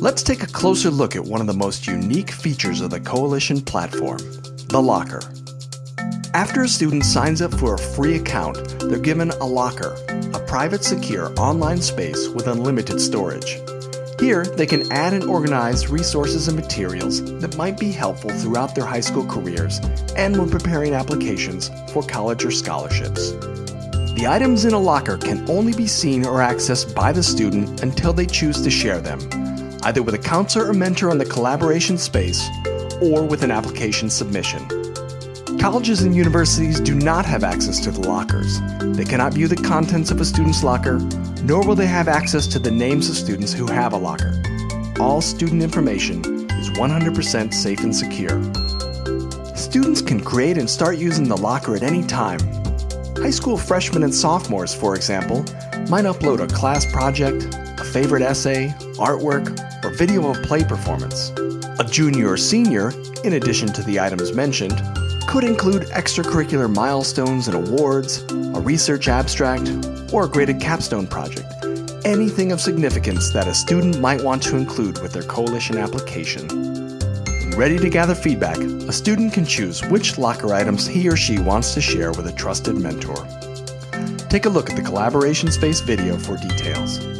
Let's take a closer look at one of the most unique features of the Coalition platform, the locker. After a student signs up for a free account, they're given a locker, a private secure online space with unlimited storage. Here, they can add and organize resources and materials that might be helpful throughout their high school careers and when preparing applications for college or scholarships. The items in a locker can only be seen or accessed by the student until they choose to share them, either with a counselor or mentor on the collaboration space or with an application submission. Colleges and universities do not have access to the lockers. They cannot view the contents of a student's locker, nor will they have access to the names of students who have a locker. All student information is 100% safe and secure. Students can create and start using the locker at any time. High school freshmen and sophomores, for example, might upload a class project, a favorite essay, artwork, or video of play performance. A junior or senior, in addition to the items mentioned, could include extracurricular milestones and awards, a research abstract, or a graded capstone project. Anything of significance that a student might want to include with their coalition application. Ready to gather feedback, a student can choose which locker items he or she wants to share with a trusted mentor. Take a look at the Collaboration Space video for details.